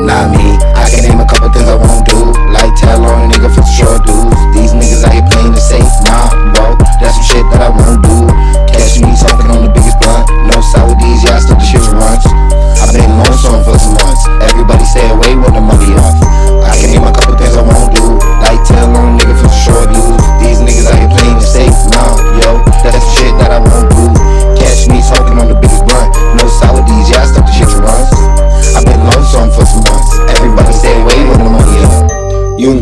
not me. I can name a couple things I won't do, like tell on a nigga for short dudes. These niggas out here playing it safe, nah, bro. That's some shit that I won't do. Catch me smoking on the biggest blunt, no Saudis, yeah, I still the shit runs. I've been lonesome for some months. Everybody stay away when the money off.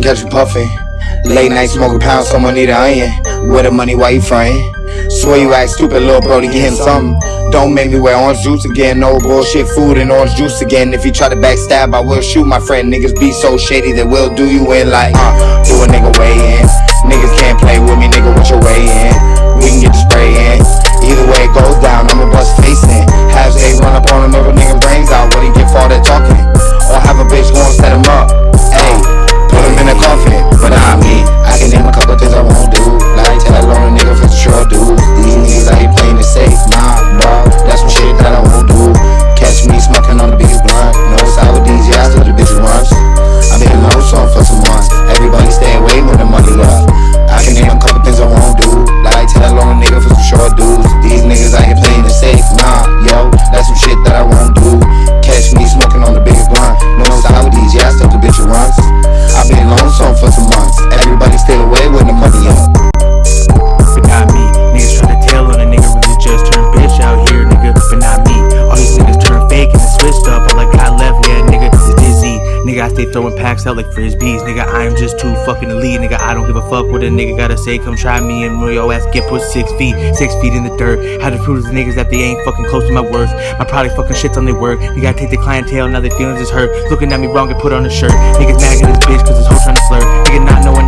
You can catch me puffin'. Late night smoking pounds, someone need an onion. Where the money, why you frontin'? Swear you act stupid, little bro, to get him something. Don't make me wear orange juice again. No bullshit food and orange juice again. If you try to backstab, I will shoot my friend. Niggas be so shady that will do you in like, uh, do a nigga way in. Niggas can't play with me, nigga, what your way in? We can get the Stay throwing packs out like frisbees. Nigga, I am just too fucking elite. Nigga, I don't give a fuck what a nigga gotta say. Come try me and your ass get put six feet, six feet in the dirt. How to prove to the niggas that they ain't fucking close to my worth. My product fucking shits on their work. You gotta take the clientele, now their feelings is hurt. Looking at me wrong and put on a shirt. Niggas mad at this bitch cause this hoe tryna flirt. Nigga, not knowing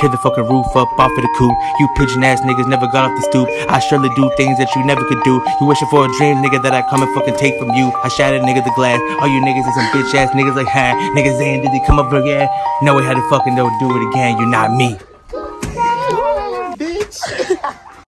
Tear the fucking roof up off of the coop. You pigeon ass niggas never got off the stoop. I surely do things that you never could do. You wishing for a dream, nigga, that I come and fucking take from you. I shattered nigga the glass. All you niggas is some bitch ass niggas like, ha, niggas ain't did they come up again? No way how to fucking don't do it again. You're not me. bitch.